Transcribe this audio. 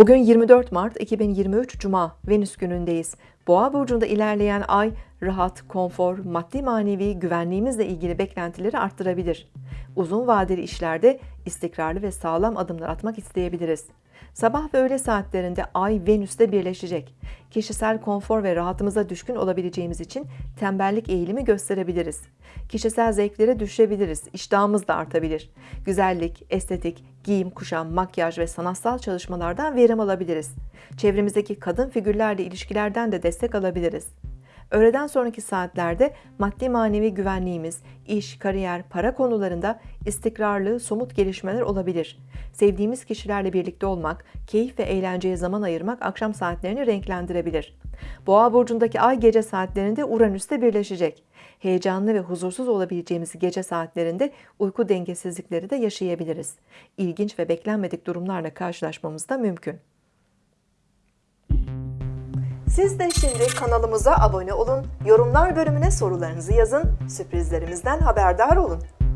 Bugün 24 Mart 2023 Cuma Venüs günündeyiz. Boğa burcunda ilerleyen ay rahat, konfor, maddi manevi güvenliğimizle ilgili beklentileri arttırabilir. Uzun vadeli işlerde istikrarlı ve sağlam adımlar atmak isteyebiliriz. Sabah ve öğle saatlerinde Ay Venüs'te birleşecek. Kişisel konfor ve rahatımıza düşkün olabileceğimiz için tembellik eğilimi gösterebiliriz. Kişisel zevklere düşebiliriz, iştahımız da artabilir. Güzellik, estetik, giyim, kuşam, makyaj ve sanatsal çalışmalardan verim alabiliriz. Çevremizdeki kadın figürlerle ilişkilerden de destek alabiliriz. Öğleden sonraki saatlerde maddi manevi güvenliğimiz, iş, kariyer, para konularında istikrarlı, somut gelişmeler olabilir. Sevdiğimiz kişilerle birlikte olmak, keyif ve eğlenceye zaman ayırmak akşam saatlerini renklendirebilir. Boğa burcundaki ay gece saatlerinde Uranüs'te birleşecek. Heyecanlı ve huzursuz olabileceğimiz gece saatlerinde uyku dengesizlikleri de yaşayabiliriz. İlginç ve beklenmedik durumlarla karşılaşmamız da mümkün. Siz de şimdi kanalımıza abone olun, yorumlar bölümüne sorularınızı yazın, sürprizlerimizden haberdar olun.